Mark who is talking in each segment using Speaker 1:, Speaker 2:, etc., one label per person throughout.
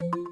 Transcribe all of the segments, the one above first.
Speaker 1: Thank you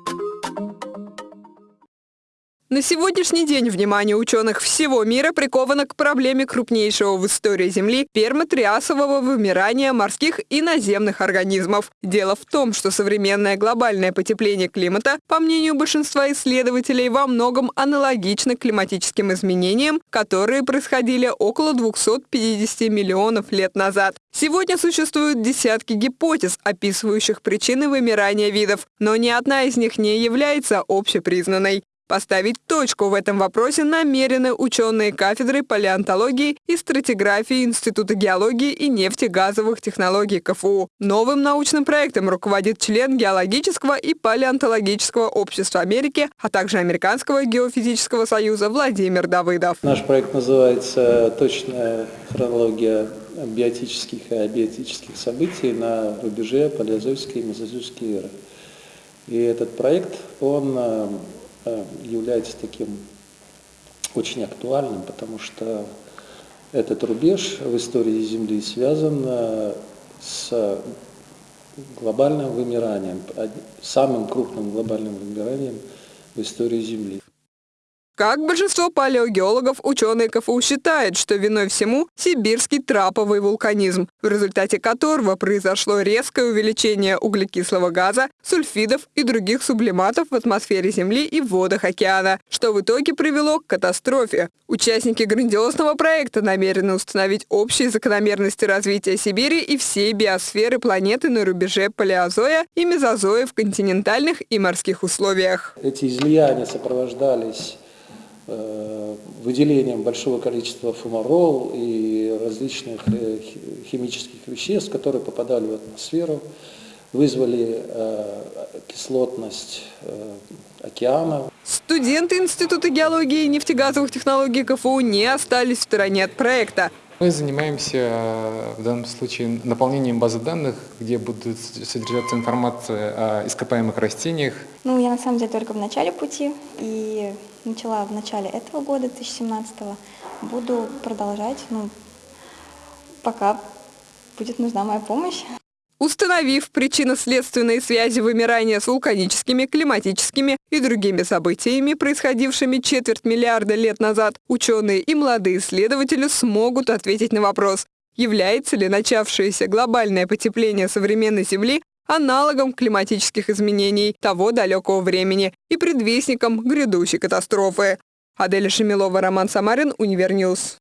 Speaker 1: На сегодняшний день внимание ученых всего мира приковано к проблеме крупнейшего в истории Земли пермотриасового вымирания морских и наземных организмов. Дело в том, что современное глобальное потепление климата, по мнению большинства исследователей, во многом аналогично климатическим изменениям, которые происходили около 250 миллионов лет назад. Сегодня существуют десятки гипотез, описывающих причины вымирания видов, но ни одна из них не является общепризнанной. Поставить точку в этом вопросе намерены ученые кафедры палеонтологии и стратиграфии Института геологии и нефтегазовых технологий КФУ. Новым научным проектом руководит член Геологического и палеонтологического общества Америки, а также Американского геофизического союза Владимир Давыдов.
Speaker 2: Наш проект называется «Точная хронология биотических и абиотических событий на рубеже палеозойской и мезозойской эры». И этот проект, он э, является таким очень актуальным, потому что этот рубеж в истории Земли связан э, с глобальным вымиранием, самым крупным глобальным вымиранием в истории Земли.
Speaker 1: Как большинство палеогеологов, ученые КФУ считают, что виной всему сибирский траповый вулканизм, в результате которого произошло резкое увеличение углекислого газа, сульфидов и других сублиматов в атмосфере Земли и в водах океана, что в итоге привело к катастрофе. Участники грандиозного проекта намерены установить общие закономерности развития Сибири и всей биосферы планеты на рубеже палеозоя и мезозоя в континентальных и морских условиях.
Speaker 2: Эти излияния сопровождались выделением большого количества фумарол и различных э, химических веществ, которые попадали в атмосферу, вызвали э, кислотность океана.
Speaker 1: Студенты Института геологии и нефтегазовых технологий КФУ не остались в стороне от проекта.
Speaker 3: Мы занимаемся в данном случае наполнением базы данных, где будет содержаться информация о ископаемых растениях.
Speaker 4: Ну, я на самом деле только в начале пути, и начала в начале этого года, 2017 -го. Буду продолжать, ну, пока будет нужна моя помощь.
Speaker 1: Установив причинно-следственные связи вымирания с вулканическими, климатическими и другими событиями, происходившими четверть миллиарда лет назад, ученые и молодые исследователи смогут ответить на вопрос, является ли начавшееся глобальное потепление современной Земли аналогом климатических изменений того далекого времени и предвестником грядущей катастрофы. Аделя Шемилова, Роман Самарин, Univer News.